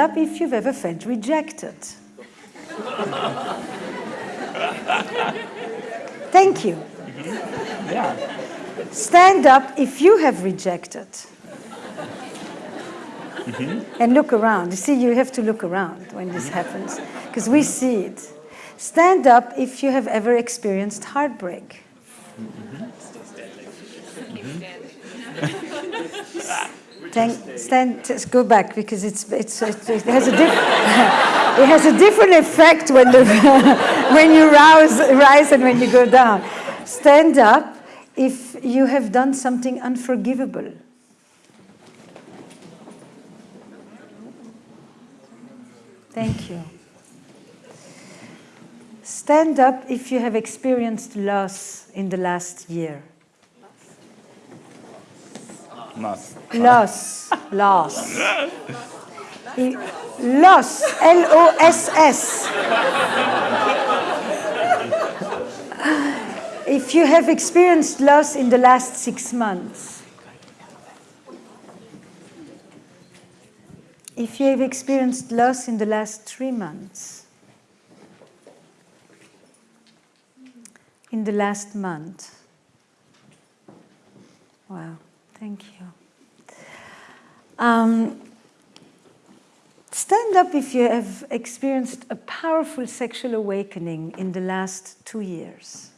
Stand up if you've ever felt rejected. Thank you. Mm-hmm. Yeah. Stand up if you have rejected. Mm-hmm. And look around. You see, you have to look around when this mm-hmm. happens, because we see it. Stand up if you have ever experienced heartbreak. Thank, stand, just go back because it's, it's, it, it has a different, it has a different effect when, the, when you rise and when you go down. Stand up if you have done something unforgivable. Thank you. Stand up if you have experienced loss in the last year. Loss. Loss, loss. I- Loss, L-O-S-S. If you have experienced loss in the last six months. If you have experienced loss in the last three months. In the last month. Wow, thank you. Um, stand up if you have experienced a powerful sexual awakening in the last two years.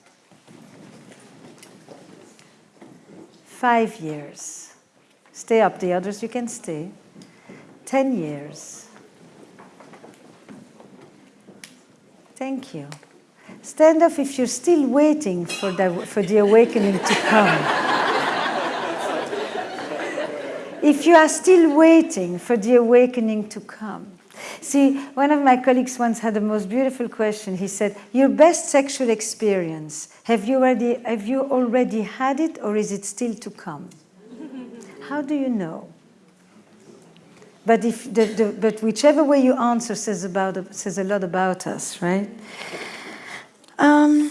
Five years. Stay up, the others you can stay. Ten years. Thank you. Stand up if you're still waiting for the, for the awakening to come. If you are still waiting for the awakening to come. See, one of my colleagues once had the most beautiful question. He said, your best sexual experience, have you already, have you already had it or is it still to come? How do you know? But, if the, the, but whichever way you answer says, about, says a lot about us, right? Um,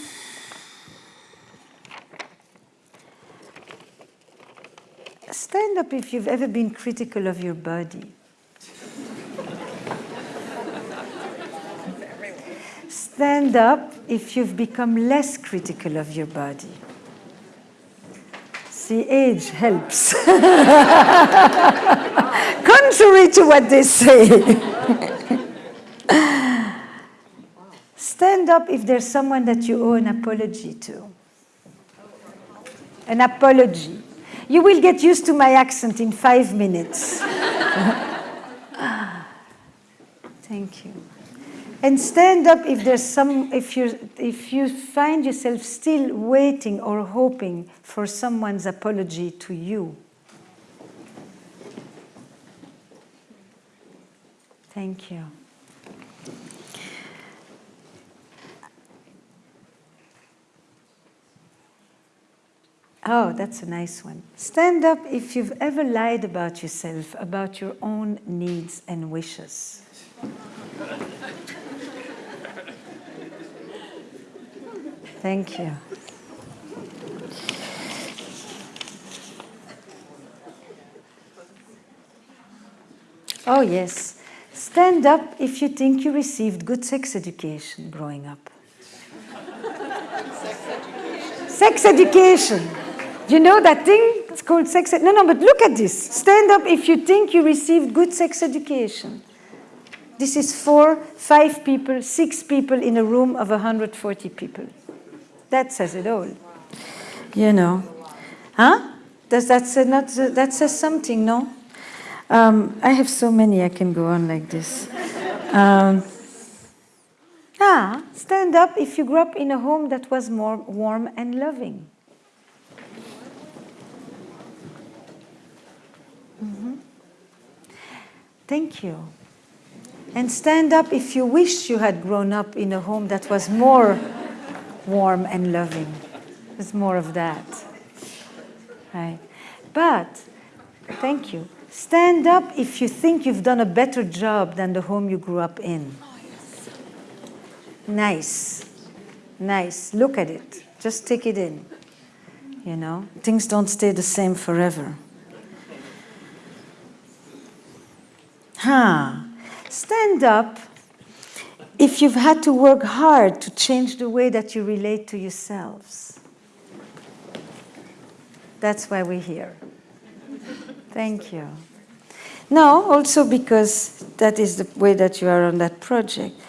stand up if you've ever been critical of your body. Stand up if you've become less critical of your body. See, age helps. Contrary to what they say. Stand up if there's someone that you owe an apology to. An apology. You will get used to my accent in five minutes. Thank you. And stand up if there's some, if you if you find yourself still waiting or hoping for someone's apology to you. Thank you. Oh, that's a nice one. Stand up if you've ever lied about yourself, about your own needs and wishes. Thank you. Oh, yes. Stand up if you think you received good sex education growing up. sex education. Do you know that thing? It's called sex No, no, but look at this. Stand up if you think you received good sex education. This is four, five people, six people in a room of 140 people. That says it all. You know. Huh? Does that say not, that says something, no? Um, I have so many I can go on like this. Um, ah, stand up if you grew up in a home that was more warm and loving. Mhm. Thank you. And stand up if you wish you had grown up in a home that was more warm and loving. There's more of that. Right. But, thank you. Stand up if you think you've done a better job than the home you grew up in. Nice. Nice. Look at it. Just take it in. You know, things don't stay the same forever. Huh. stand up if you've had to work hard to change the way that you relate to yourselves. That's why we're here. Thank you. No, also because that is the way that you are on that project.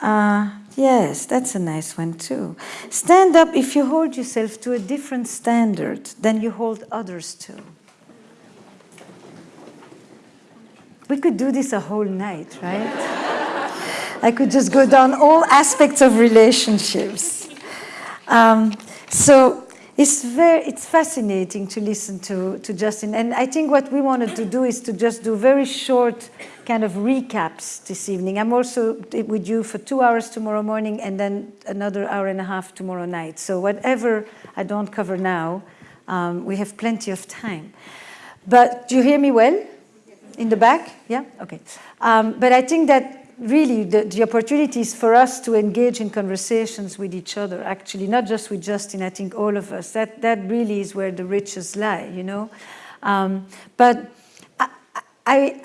Uh, yes, that's a nice one too. Stand up if you hold yourself to a different standard than you hold others to. We could do this a whole night, right? I could just go down all aspects of relationships. Um, so it's very, it's fascinating to listen to, to Justin. And I think what we wanted to do is to just do very short kind of recaps this evening. I'm also with you for two hours tomorrow morning and then another hour and a half tomorrow night. So whatever I don't cover now, um, we have plenty of time. But do you hear me well? In the back? Yeah? Okay. Um, but I think that really the, the opportunities for us to engage in conversations with each other, actually, not just with Justin, I think all of us, that, that really is where the riches lie, you know? Um, but I, I,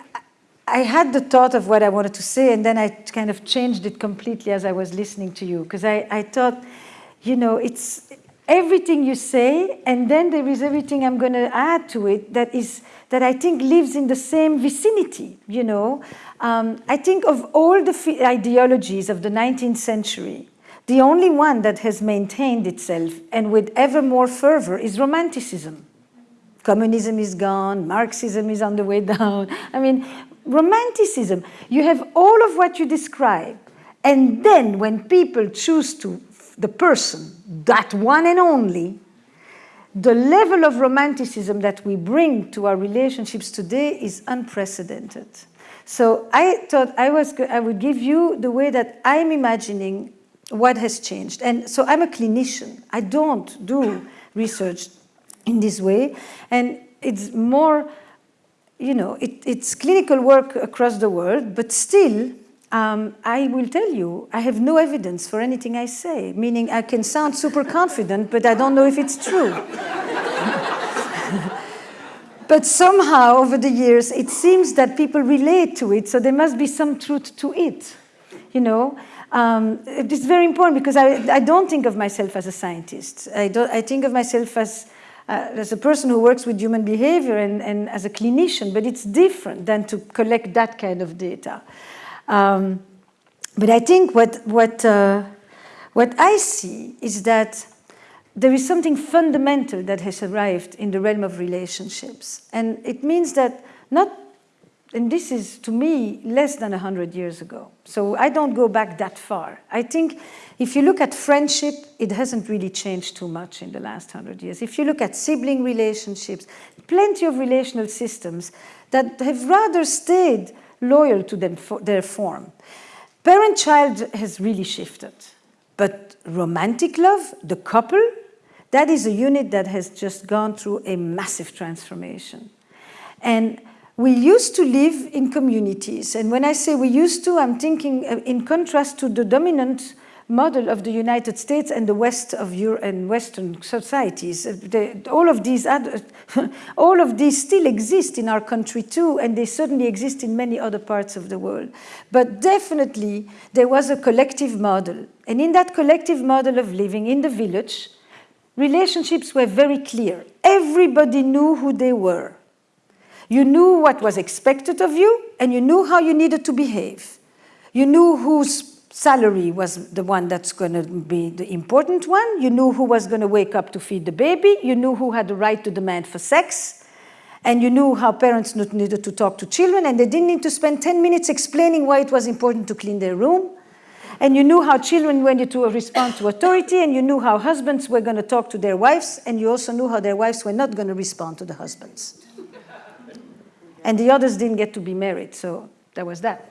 I had the thought of what I wanted to say, and then I kind of changed it completely as I was listening to you, because I, I thought, you know, it's everything you say, and then there is everything I'm going to add to it that is that I think lives in the same vicinity, you know. Um, I think of all the ideologies of the 19th century, the only one that has maintained itself and with ever more fervor is Romanticism. Communism is gone, Marxism is on the way down. I mean, Romanticism, you have all of what you describe, and then when people choose to, the person, that one and only, the level of romanticism that we bring to our relationships today is unprecedented. So I thought I, was, I would give you the way that I'm imagining what has changed. And so I'm a clinician. I don't do research in this way. And it's more, you know, it, it's clinical work across the world, but still, um, I will tell you, I have no evidence for anything I say, meaning I can sound super confident, but I don't know if it's true. but somehow, over the years, it seems that people relate to it, so there must be some truth to it, you know? Um, it's very important because I, I, don't think of myself as a scientist. I, I think of myself as, uh, as a person who works with human behavior and, and as a clinician, but it's different than to collect that kind of data. Um, but I think what, what, uh, what I see is that there is something fundamental that has arrived in the realm of relationships. And it means that not, and this is to me less than 100 years ago. So I don't go back that far. I think if you look at friendship, it hasn't really changed too much in the last 100 years. If you look at sibling relationships, plenty of relational systems that have rather stayed loyal to them for their form. Parent-child has really shifted, but romantic love, the couple, that is a unit that has just gone through a massive transformation. And we used to live in communities, and when I say we used to, I'm thinking uh, in contrast to the dominant model of the United States and the West of Europe and Western societies. Uh, all of these all of these still exist in our country too, and they certainly exist in many other parts of the world. But definitely there was a collective model. And in that collective model of living in the village, relationships were very clear. Everybody knew who they were. You knew what was expected of you, and you knew how you needed to behave. You knew whose salary was the one that's going to be the important one. You knew who was going to wake up to feed the baby. You knew who had the right to demand for sex. And you knew how parents needed to talk to children, and they didn't need to spend 10 minutes explaining why it was important to clean their room. And you knew how children wanted to respond to authority, and you knew how husbands were going to talk to their wives, and you also knew how their wives were not going to respond to the husbands. And the others didn't get to be married, so that was that.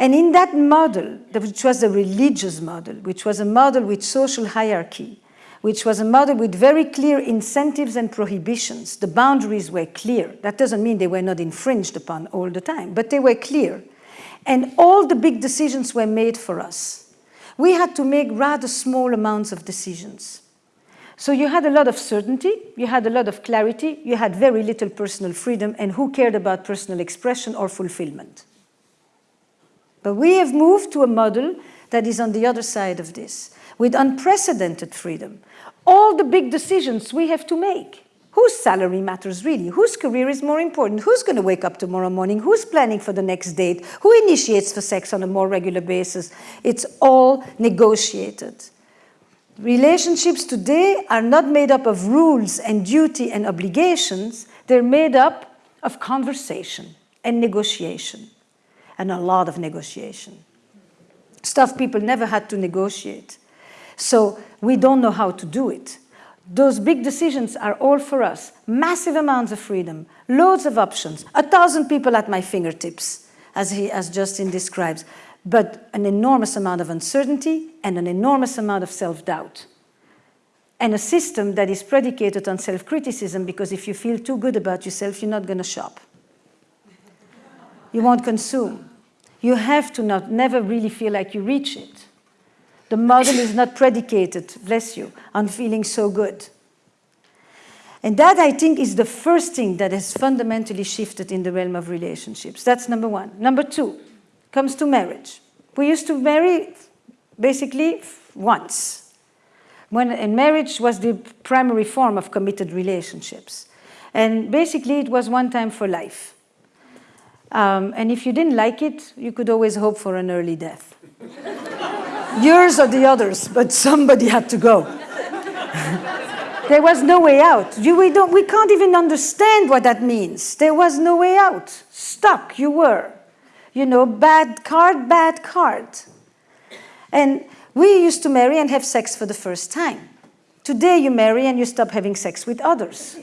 And in that model, which was a religious model, which was a model with social hierarchy, which was a model with very clear incentives and prohibitions, the boundaries were clear. That doesn't mean they were not infringed upon all the time, but they were clear. And all the big decisions were made for us. We had to make rather small amounts of decisions. So you had a lot of certainty, you had a lot of clarity, you had very little personal freedom, and who cared about personal expression or fulfillment? But we have moved to a model that is on the other side of this, with unprecedented freedom. All the big decisions we have to make. Whose salary matters really? Whose career is more important? Who's going to wake up tomorrow morning? Who's planning for the next date? Who initiates for sex on a more regular basis? It's all negotiated. Relationships today are not made up of rules and duty and obligations, they're made up of conversation and negotiation, and a lot of negotiation. Stuff people never had to negotiate. So we don't know how to do it. Those big decisions are all for us. Massive amounts of freedom, loads of options, a thousand people at my fingertips, as, he, as Justin describes, but an enormous amount of uncertainty and an enormous amount of self-doubt. And a system that is predicated on self-criticism because if you feel too good about yourself, you're not going to shop. You won't consume. You have to not never really feel like you reach it. The model is not predicated, bless you, on feeling so good. And that, I think, is the first thing that has fundamentally shifted in the realm of relationships. That's number one. Number two comes to marriage. We used to marry basically once. When, and marriage was the primary form of committed relationships. And basically, it was one time for life. Um, and if you didn't like it, you could always hope for an early death. Yours or the others, but somebody had to go. there was no way out. You, we, don't, we can't even understand what that means. There was no way out. Stuck you were. You know, bad card, bad card. And we used to marry and have sex for the first time. Today you marry and you stop having sex with others.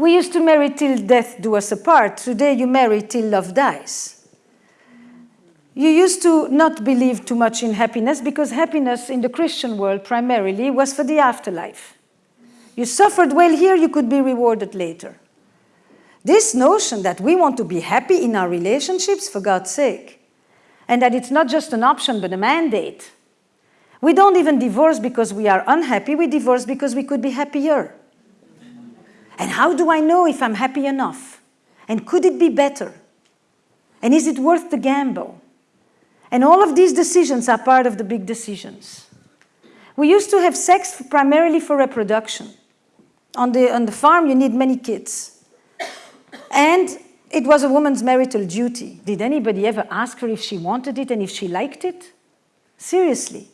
We used to marry till death do us apart. Today you marry till love dies. You used to not believe too much in happiness because happiness in the Christian world primarily was for the afterlife. You suffered well here, you could be rewarded later. This notion that we want to be happy in our relationships, for God's sake, and that it's not just an option but a mandate. We don't even divorce because we are unhappy, we divorce because we could be happier. And how do I know if I'm happy enough? And could it be better? And is it worth the gamble? And all of these decisions are part of the big decisions. We used to have sex primarily for reproduction. On the, on the farm, you need many kids. And it was a woman's marital duty. Did anybody ever ask her if she wanted it and if she liked it? Seriously.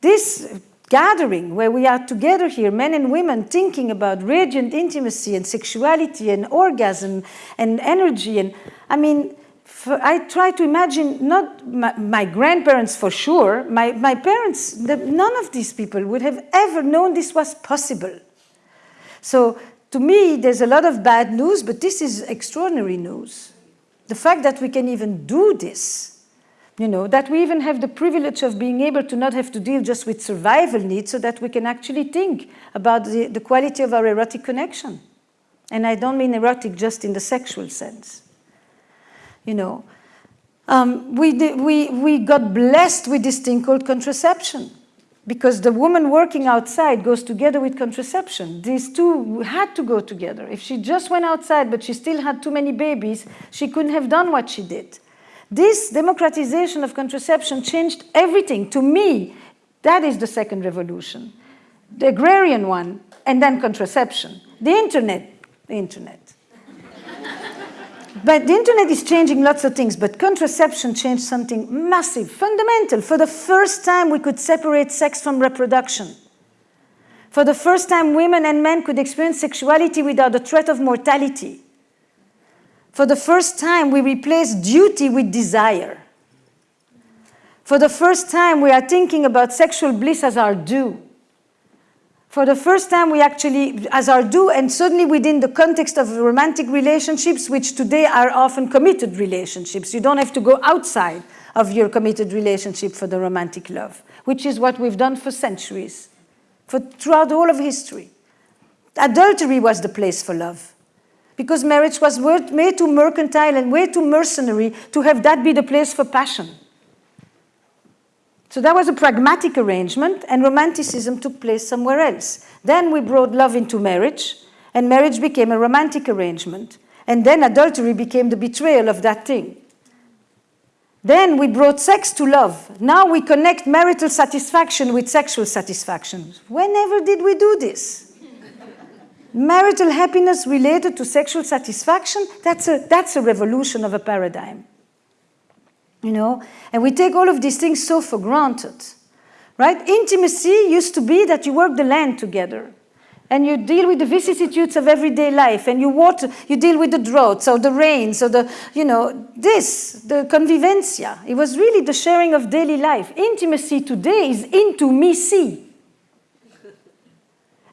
This gathering where we are together here, men and women, thinking about radiant intimacy and sexuality and orgasm and energy. And I mean, for, I try to imagine not my, my grandparents for sure, my, my parents, the, none of these people would have ever known this was possible. So to me, there's a lot of bad news, but this is extraordinary news. The fact that we can even do this, you know, that we even have the privilege of being able to not have to deal just with survival needs so that we can actually think about the, the quality of our erotic connection. And I don't mean erotic just in the sexual sense you know. Um, we, we, we got blessed with this thing called contraception because the woman working outside goes together with contraception. These two had to go together. If she just went outside but she still had too many babies, she couldn't have done what she did. This democratization of contraception changed everything. To me, that is the second revolution. The agrarian one, and then contraception. The internet, the internet. But the internet is changing lots of things, but contraception changed something massive, fundamental. For the first time, we could separate sex from reproduction. For the first time, women and men could experience sexuality without the threat of mortality. For the first time, we replace duty with desire. For the first time, we are thinking about sexual bliss as our due for the first time we actually, as our due, and certainly within the context of romantic relationships, which today are often committed relationships. You don't have to go outside of your committed relationship for the romantic love, which is what we've done for centuries, for throughout all of history. Adultery was the place for love, because marriage was way too mercantile and way too mercenary to have that be the place for passion. So that was a pragmatic arrangement, and romanticism took place somewhere else. Then we brought love into marriage, and marriage became a romantic arrangement. And then adultery became the betrayal of that thing. Then we brought sex to love. Now we connect marital satisfaction with sexual satisfaction. Whenever did we do this? Marital happiness related to sexual satisfaction, that's a, that's a revolution of a paradigm. You know, and we take all of these things so for granted, right? Intimacy used to be that you work the land together and you deal with the vicissitudes of everyday life and you water, you deal with the droughts or the rains or the, you know, this, the convivencia. It was really the sharing of daily life. Intimacy today is into me see.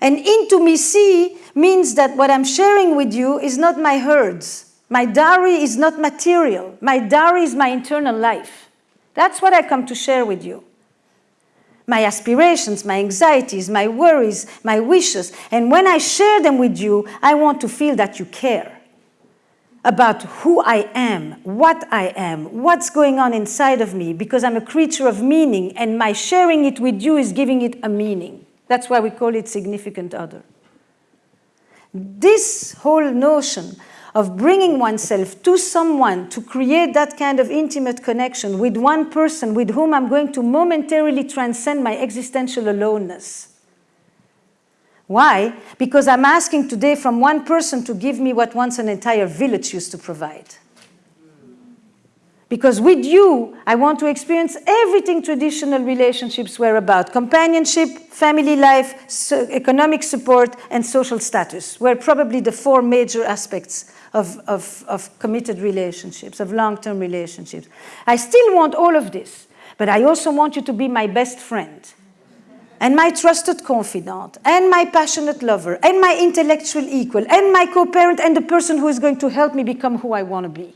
And into me see means that what I'm sharing with you is not my herds. My dowry is not material. My dowry is my internal life. That's what I come to share with you my aspirations, my anxieties, my worries, my wishes. And when I share them with you, I want to feel that you care about who I am, what I am, what's going on inside of me, because I'm a creature of meaning, and my sharing it with you is giving it a meaning. That's why we call it significant other. This whole notion of bringing oneself to someone to create that kind of intimate connection with one person with whom I'm going to momentarily transcend my existential aloneness. Why? Because I'm asking today from one person to give me what once an entire village used to provide. Because with you, I want to experience everything traditional relationships were about companionship, family life, so economic support, and social status were probably the four major aspects of, of, of committed relationships, of long-term relationships. I still want all of this, but I also want you to be my best friend and my trusted confidant and my passionate lover and my intellectual equal and my co-parent and the person who is going to help me become who I want to be.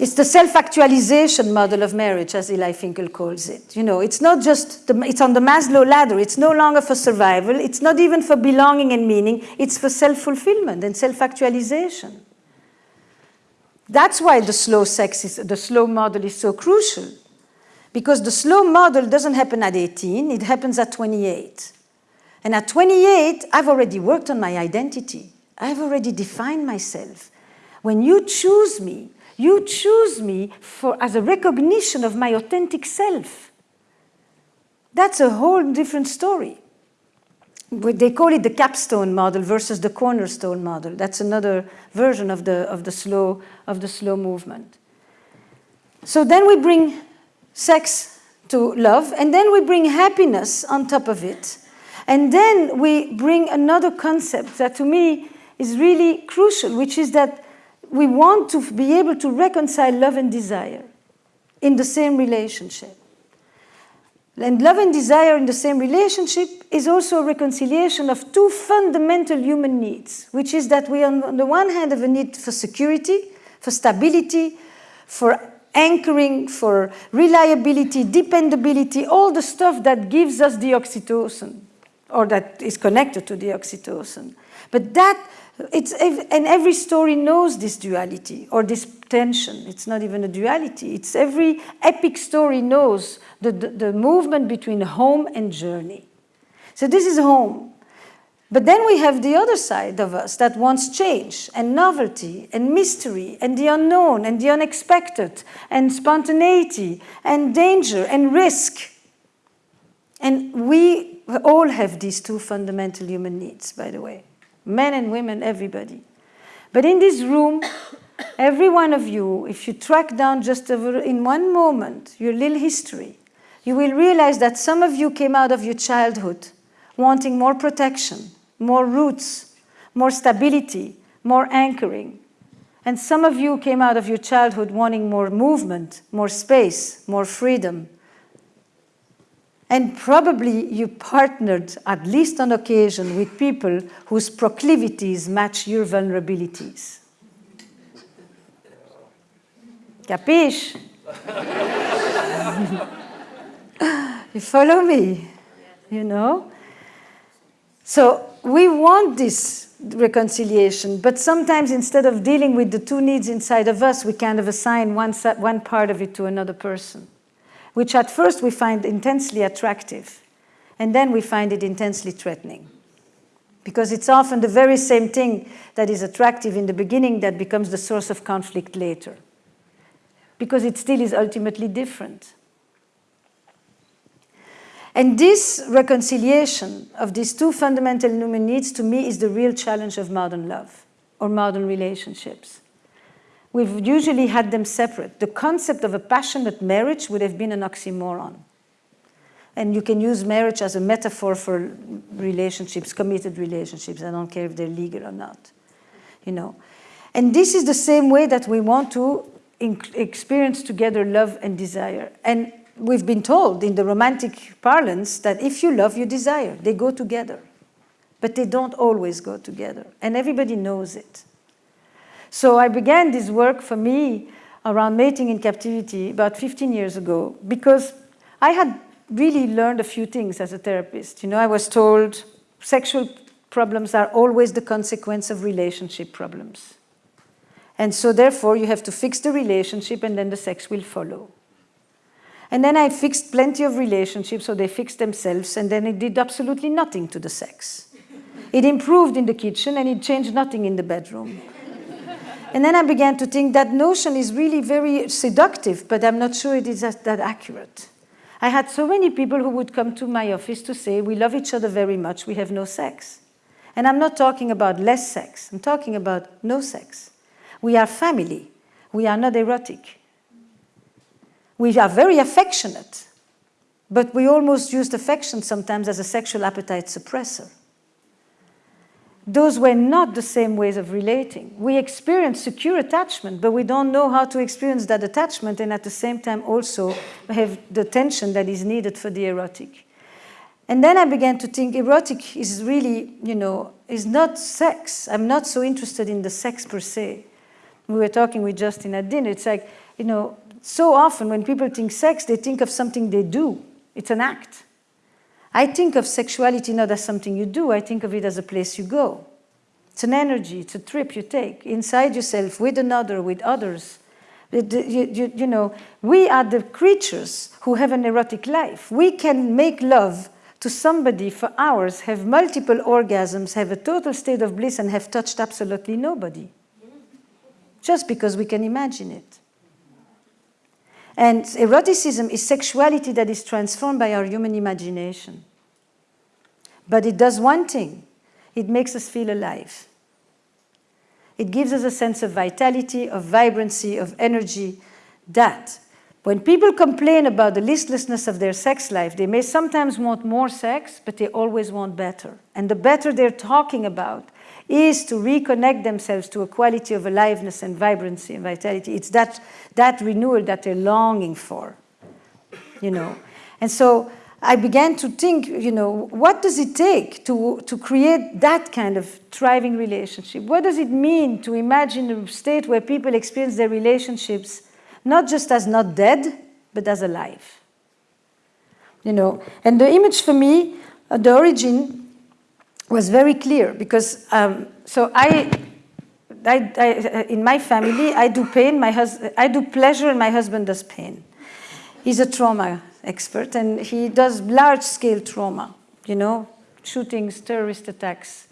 It's the self-actualization model of marriage, as Eli Finkel calls it. You know, it's not just, the, it's on the Maslow ladder. It's no longer for survival. It's not even for belonging and meaning. It's for self-fulfillment and self-actualization. That's why the slow sex is, the slow model is so crucial. Because the slow model doesn't happen at 18, it happens at 28. And at 28, I've already worked on my identity. I've already defined myself. When you choose me, you choose me for, as a recognition of my authentic self. That's a whole different story. They call it the capstone model versus the cornerstone model. That's another version of the, of the, slow, of the slow movement. So then we bring sex to love, and then we bring happiness on top of it. And then we bring another concept that to me is really crucial, which is that we want to be able to reconcile love and desire in the same relationship. And love and desire in the same relationship is also a reconciliation of two fundamental human needs, which is that we, on the one hand, have a need for security, for stability, for anchoring, for reliability, dependability, all the stuff that gives us the oxytocin, or that is connected to the oxytocin. But that it's, and every story knows this duality or this tension. It's not even a duality. It's every epic story knows the, the, the movement between home and journey. So this is home. But then we have the other side of us that wants change and novelty and mystery and the unknown and the unexpected and spontaneity and danger and risk. And we all have these two fundamental human needs, by the way men and women, everybody. But in this room, every one of you, if you track down just in one moment your little history, you will realize that some of you came out of your childhood wanting more protection, more roots, more stability, more anchoring. And some of you came out of your childhood wanting more movement, more space, more freedom, and probably you partnered, at least on occasion, with people whose proclivities match your vulnerabilities. Capiche? you follow me? You know? So we want this reconciliation, but sometimes instead of dealing with the two needs inside of us, we kind of assign one, one part of it to another person which at first we find intensely attractive, and then we find it intensely threatening. Because it's often the very same thing that is attractive in the beginning that becomes the source of conflict later. because it still is ultimately different. And this reconciliation of these two fundamental human needs to me is the real challenge of modern love or modern relationships. We've usually had them separate. The concept of a passionate marriage would have been an oxymoron. And you can use marriage as a metaphor for relationships, committed relationships. I don't care if they're legal or not, you know. And this is the same way that we want to experience together love and desire. And we've been told in the romantic parlance that if you love, you desire. They go together. But they don't always go together. And everybody knows it. So I began this work for me around mating in captivity about 15 years ago because I had really learned a few things as a therapist. You know, I was told sexual problems are always the consequence of relationship problems. And so therefore you have to fix the relationship and then the sex will follow. And then I fixed plenty of relationships, so they fixed themselves, and then it did absolutely nothing to the sex. It improved in the kitchen and it changed nothing in the bedroom. And then I began to think that notion is really very seductive, but I'm not sure it is that, that accurate. I had so many people who would come to my office to say, we love each other very much, we have no sex. And I'm not talking about less sex, I'm talking about no sex. We are family, we are not erotic. We are very affectionate, but we almost used affection sometimes as a sexual appetite suppressor those were not the same ways of relating. We experience secure attachment, but we don't know how to experience that attachment and at the same time also have the tension that is needed for the erotic. And then I began to think erotic is really, you know, is not sex. I'm not so interested in the sex per se. We were talking with Justin at dinner. It's like, you know, so often when people think sex, they think of something they do. It's an act. I think of sexuality not as something you do, I think of it as a place you go. It's an energy, it's a trip you take inside yourself, with another, with others. You, you, you know, we are the creatures who have an erotic life. We can make love to somebody for hours, have multiple orgasms, have a total state of bliss, and have touched absolutely nobody. Just because we can imagine it. And eroticism is sexuality that is transformed by our human imagination. But it does one thing. It makes us feel alive. It gives us a sense of vitality, of vibrancy, of energy that when people complain about the listlessness of their sex life, they may sometimes want more sex, but they always want better. And the better they're talking about is to reconnect themselves to a quality of aliveness and vibrancy and vitality. It's that, that renewal that they're longing for, you know. And so I began to think, you know, what does it take to, to create that kind of thriving relationship? What does it mean to imagine a state where people experience their relationships not just as not dead, but as alive? You know, and the image for me, uh, the origin was very clear because um, so I, I, I, in my family I do pain, my husband I do pleasure, and my husband does pain. He's a trauma expert, and he does large-scale trauma. You know, shootings, terrorist attacks,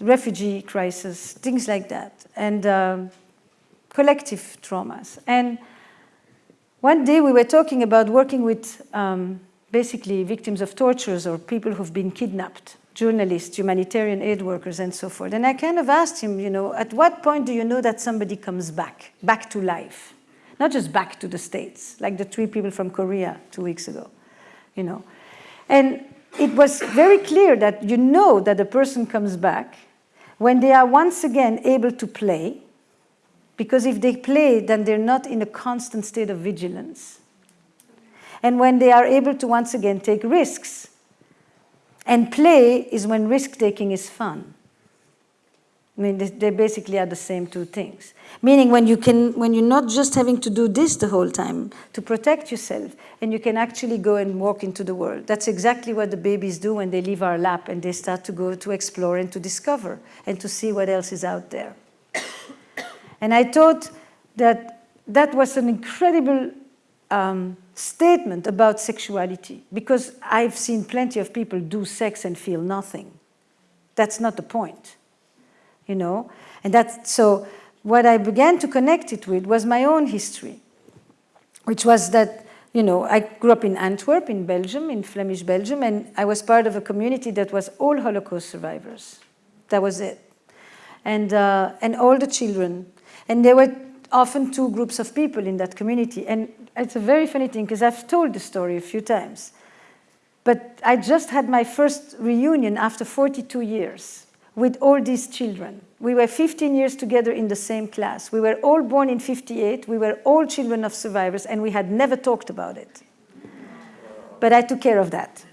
refugee crisis, things like that, and um, collective traumas. And one day we were talking about working with um, basically victims of tortures or people who've been kidnapped journalists, humanitarian aid workers, and so forth. And I kind of asked him, you know, at what point do you know that somebody comes back, back to life? Not just back to the States, like the three people from Korea two weeks ago, you know. And it was very clear that you know that a person comes back when they are once again able to play, because if they play, then they're not in a constant state of vigilance. And when they are able to once again take risks, and play is when risk-taking is fun. I mean, they basically are the same two things. Meaning when, you can, when you're not just having to do this the whole time to protect yourself, and you can actually go and walk into the world. That's exactly what the babies do when they leave our lap and they start to go to explore and to discover and to see what else is out there. and I thought that that was an incredible um, statement about sexuality because I've seen plenty of people do sex and feel nothing. That's not the point, you know? And that's, so what I began to connect it with was my own history. which was that, you know, I grew up in Antwerp, in Belgium, in Flemish Belgium, and I was part of a community that was all Holocaust survivors. That was it. And, uh, and all the children. And there were often two groups of people in that community. And it's a very funny thing, because I've told the story a few times. But I just had my first reunion after 42 years with all these children. We were 15 years together in the same class. We were all born in 58. We were all children of survivors, and we had never talked about it. But I took care of that.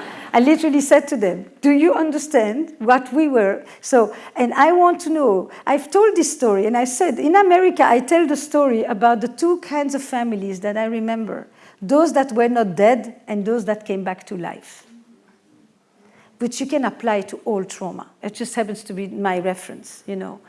I literally said to them, do you understand what we were? So, and I want to know, I've told this story, and I said, in America, I tell the story about the two kinds of families that I remember. Those that were not dead and those that came back to life which you can apply to all trauma. It just happens to be my reference, you know.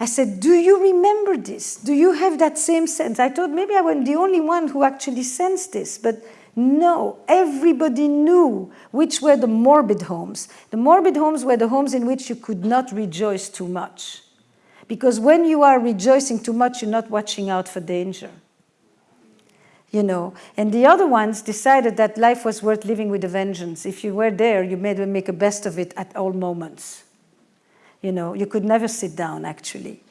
I said, do you remember this? Do you have that same sense? I thought maybe I wasn't the only one who actually sensed this, but no, everybody knew which were the morbid homes. The morbid homes were the homes in which you could not rejoice too much. Because when you are rejoicing too much, you're not watching out for danger you know. And the other ones decided that life was worth living with a vengeance. If you were there, you made make a best of it at all moments. You know, you could never sit down, actually.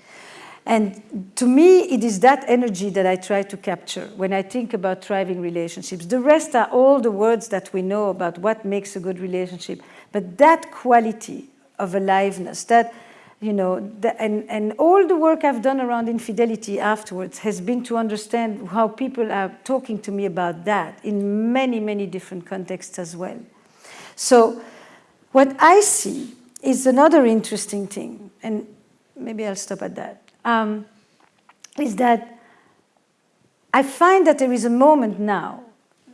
And to me, it is that energy that I try to capture when I think about thriving relationships. The rest are all the words that we know about what makes a good relationship. But that quality of aliveness, that you know, the, and, and all the work I've done around infidelity afterwards has been to understand how people are talking to me about that in many, many different contexts as well. So what I see is another interesting thing, and maybe I'll stop at that. Um, is that I find that there is a moment now,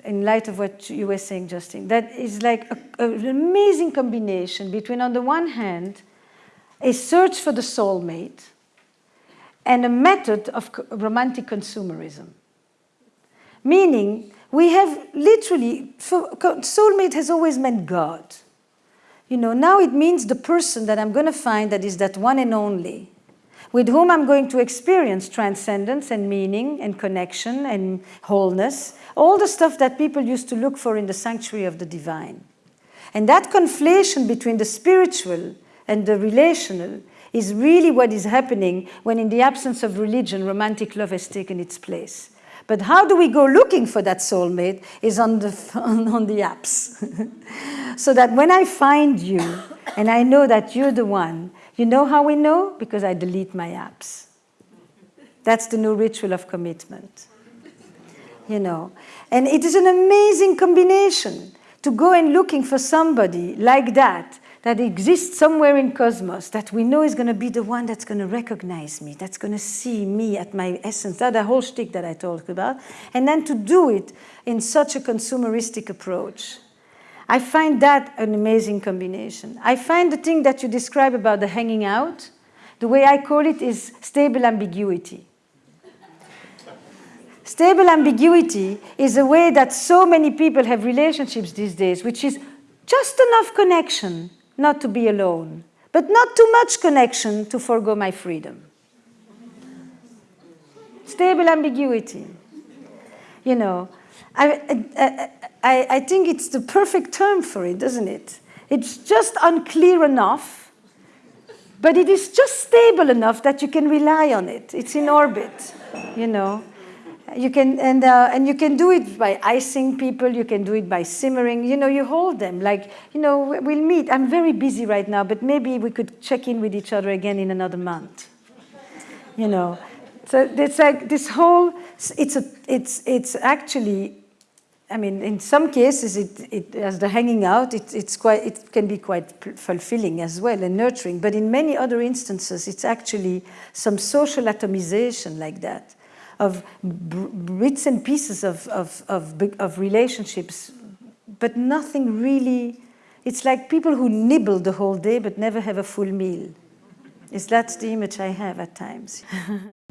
in light of what you were saying, Justin, that is like a, an amazing combination between, on the one hand, a search for the soulmate, and a method of romantic consumerism. Meaning, we have literally, soulmate has always meant God. You know, now it means the person that I'm going to find that is that one and only, with whom I'm going to experience transcendence and meaning and connection and wholeness, all the stuff that people used to look for in the sanctuary of the divine. And that conflation between the spiritual and the relational is really what is happening when in the absence of religion, romantic love has taken its place. But how do we go looking for that soulmate is on the, on, on the apps. so that when I find you and I know that you're the one, you know how we know? Because I delete my apps. That's the new ritual of commitment. You know, and it is an amazing combination to go and looking for somebody like that that exists somewhere in cosmos that we know is going to be the one that's going to recognize me, that's going to see me at my essence, that the whole shtick that I talked about, and then to do it in such a consumeristic approach. I find that an amazing combination. I find the thing that you describe about the hanging out, the way I call it is stable ambiguity. Stable ambiguity is a way that so many people have relationships these days, which is just enough connection not to be alone, but not too much connection to forego my freedom. Stable ambiguity. You know, I, I, I think it's the perfect term for it, doesn't it? It's just unclear enough, but it is just stable enough that you can rely on it. It's in orbit, you know. You can, and, uh, and you can do it by icing people, you can do it by simmering, you know, you hold them, like, you know, we'll meet. I'm very busy right now, but maybe we could check in with each other again in another month. You know, so it's like this whole, it's, a, it's, it's actually, I mean, in some cases, it, it, as the hanging out, it, it's quite, it can be quite fulfilling as well and nurturing, but in many other instances, it's actually some social atomization like that of bits and pieces of, of, of, of relationships, but nothing really, it's like people who nibble the whole day but never have a full meal. Is that's the image I have at times.